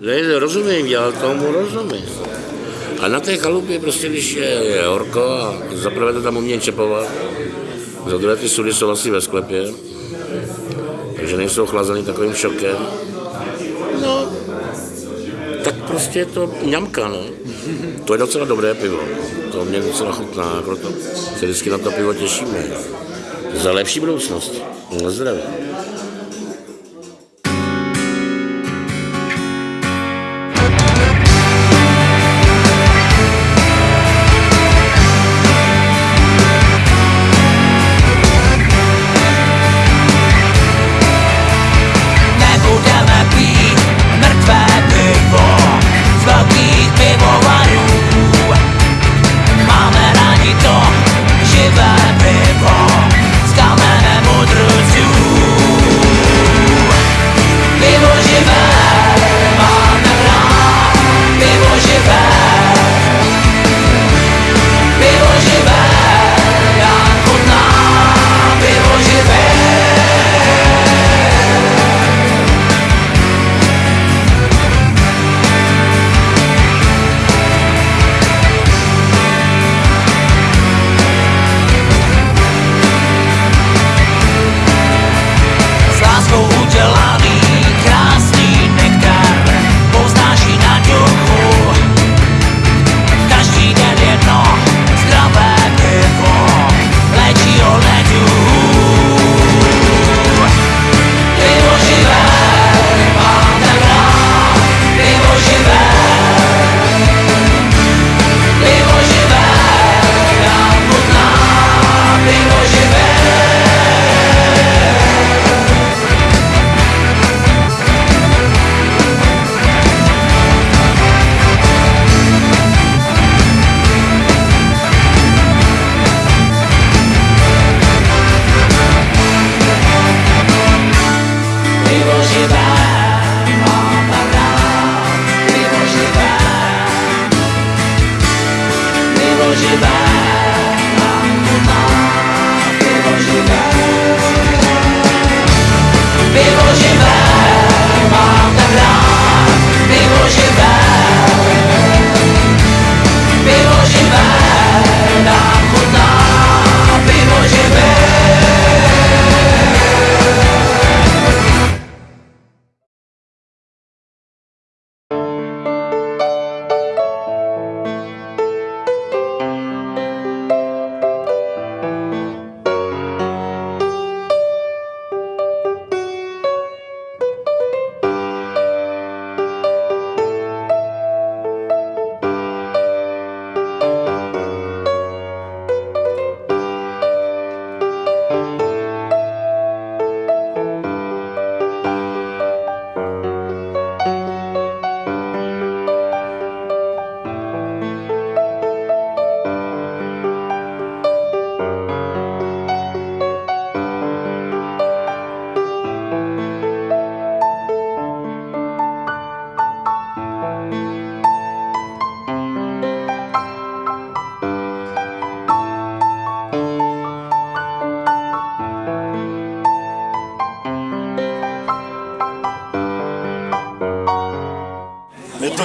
Ne, rozumím, já tomu rozumím. A na té chalupě prostě, když je, je horko a zaprvé to tam umějí čepovat, za druhé ty sudy jsou asi ve sklepě, takže nejsou chlazeny takovým šokem. No, tak prostě je to ňamka, no. To je docela dobré pivo. To mě docela chutná, proto se vždycky na to pivo těšíme. Za lepší budoucnost. Na zdraví.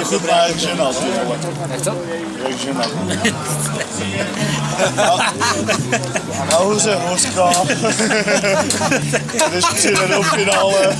je zit maar eigenlijk gênant, jongen. Echt dat? Echt gênant. Nou, ze dus we is misschien finale.